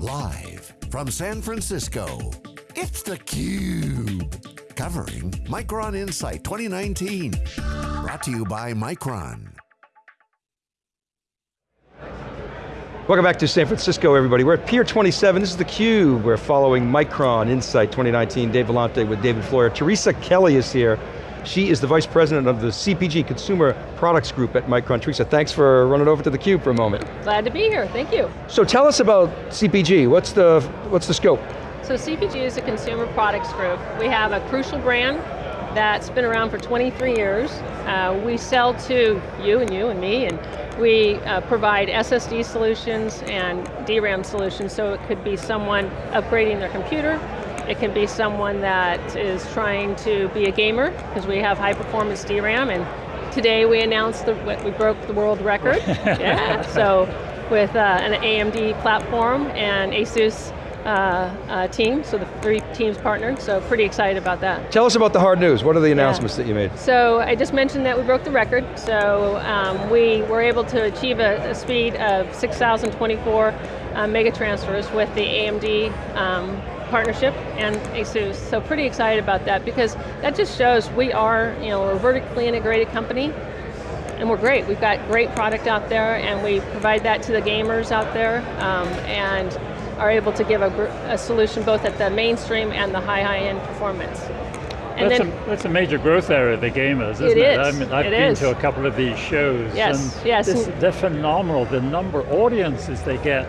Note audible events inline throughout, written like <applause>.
Live from San Francisco, it's theCUBE. Covering Micron Insight 2019. Brought to you by Micron. Welcome back to San Francisco, everybody. We're at Pier 27, this is theCUBE. We're following Micron Insight 2019, Dave Vellante with David Floyer. Teresa Kelly is here. She is the Vice President of the CPG, Consumer Products Group at Micron. Teresa, thanks for running over to theCUBE for a moment. Glad to be here, thank you. So tell us about CPG, what's the, what's the scope? So CPG is a consumer products group. We have a Crucial brand that's been around for 23 years. Uh, we sell to you and you and me, and we uh, provide SSD solutions and DRAM solutions, so it could be someone upgrading their computer, it can be someone that is trying to be a gamer, because we have high performance DRAM, and today we announced that we broke the world record. <laughs> yeah, so with uh, an AMD platform and ASUS uh, uh, team, so the three teams partnered, so pretty excited about that. Tell us about the hard news, what are the announcements yeah. that you made? So I just mentioned that we broke the record, so um, we were able to achieve a, a speed of 6,024 uh, mega transfers with the AMD um, partnership and ASUS, so pretty excited about that because that just shows we are, you know, a vertically integrated company and we're great. We've got great product out there and we provide that to the gamers out there um, and are able to give a, a, solution both at the mainstream and the high, high end performance. And that's, then, a, that's a major growth area, the gamers, isn't it? it? I mean, I've it been is. to a couple of these shows. Yes, and yes. This, they're phenomenal, the number of audiences they get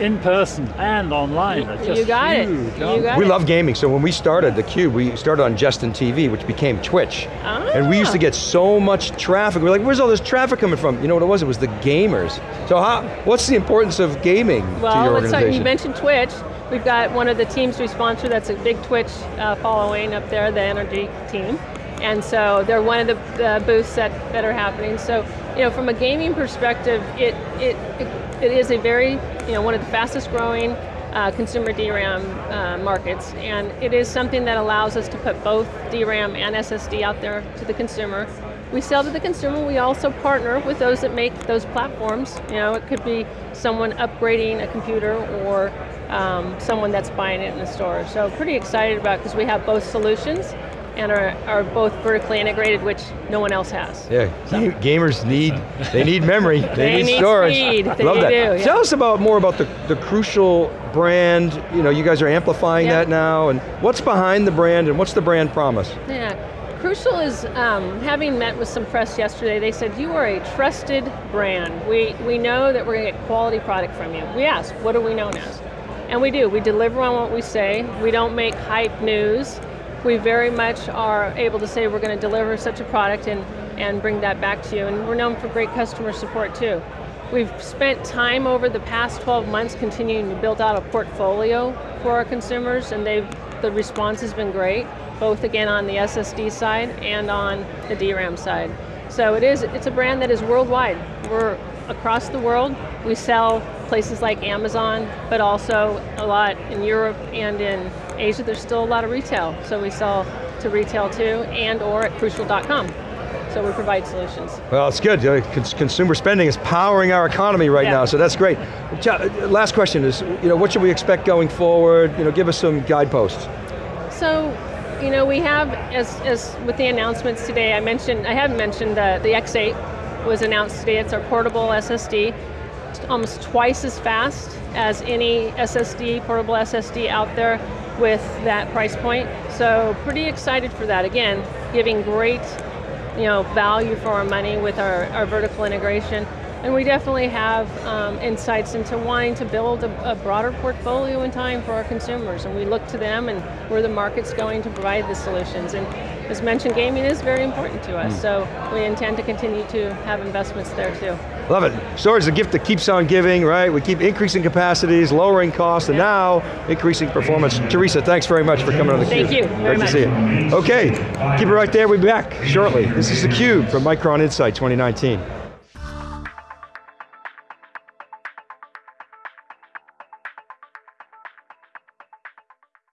in person and online are just you got huge. It. You got we it. love gaming, so when we started theCUBE, we started on Justin TV, which became Twitch. Ah. And we used to get so much traffic. We are like, where's all this traffic coming from? You know what it was? It was the gamers. So how, what's the importance of gaming well, to your organization? Well, you mentioned Twitch. We've got one of the teams we sponsor that's a big Twitch uh, following up there, the Energy team. And so they're one of the, the booths that, that are happening. So, you know, from a gaming perspective, it, it, it, it is a very, you know, one of the fastest growing uh, consumer DRAM uh, markets, and it is something that allows us to put both DRAM and SSD out there to the consumer. We sell to the consumer, we also partner with those that make those platforms. You know, it could be someone upgrading a computer or um, someone that's buying it in the store. So pretty excited about because we have both solutions and are, are both vertically integrated, which no one else has. Yeah, so. <laughs> gamers need, they need memory, <laughs> they, they need, need, storage. Speed. They Love that. Do, yeah. Tell us about more about the, the Crucial brand, you know, you guys are amplifying yeah. that now, and what's behind the brand, and what's the brand promise? Yeah, Crucial is, um, having met with some press yesterday, they said, you are a trusted brand. We, we know that we're going to get quality product from you. We asked, what are we known as? And we do, we deliver on what we say. We don't make hype news we very much are able to say we're going to deliver such a product and, and bring that back to you. And we're known for great customer support too. We've spent time over the past 12 months continuing to build out a portfolio for our consumers and they've, the response has been great, both again on the SSD side and on the DRAM side. So it is, it's a brand that is worldwide. We're across the world. We sell places like Amazon, but also a lot in Europe and in Asia. There's still a lot of retail, so we sell to retail too, and or at crucial.com. So we provide solutions. Well, it's good. Uh, consumer spending is powering our economy right yeah. now, so that's great. Uh, last question is, you know, what should we expect going forward? You know, give us some guideposts. So, you know, we have, as, as with the announcements today, I mentioned, I haven't mentioned that the X8 was announced today. It's our portable SSD almost twice as fast as any SSD, portable SSD out there with that price point. So pretty excited for that. Again, giving great you know, value for our money with our, our vertical integration. And we definitely have um, insights into wanting to build a, a, broader portfolio in time for our consumers. And we look to them and where the market's going to provide the solutions. And as mentioned, gaming is very important to us. Mm. So we intend to continue to have investments there too. Love it. Storage is a gift that keeps on giving, right? We keep increasing capacities, lowering costs, and now increasing performance. Teresa, thanks very much for coming on theCUBE. Thank you very Great much. to see you. Okay, keep it right there, we'll be back shortly. This is theCUBE from Micron Insight 2019.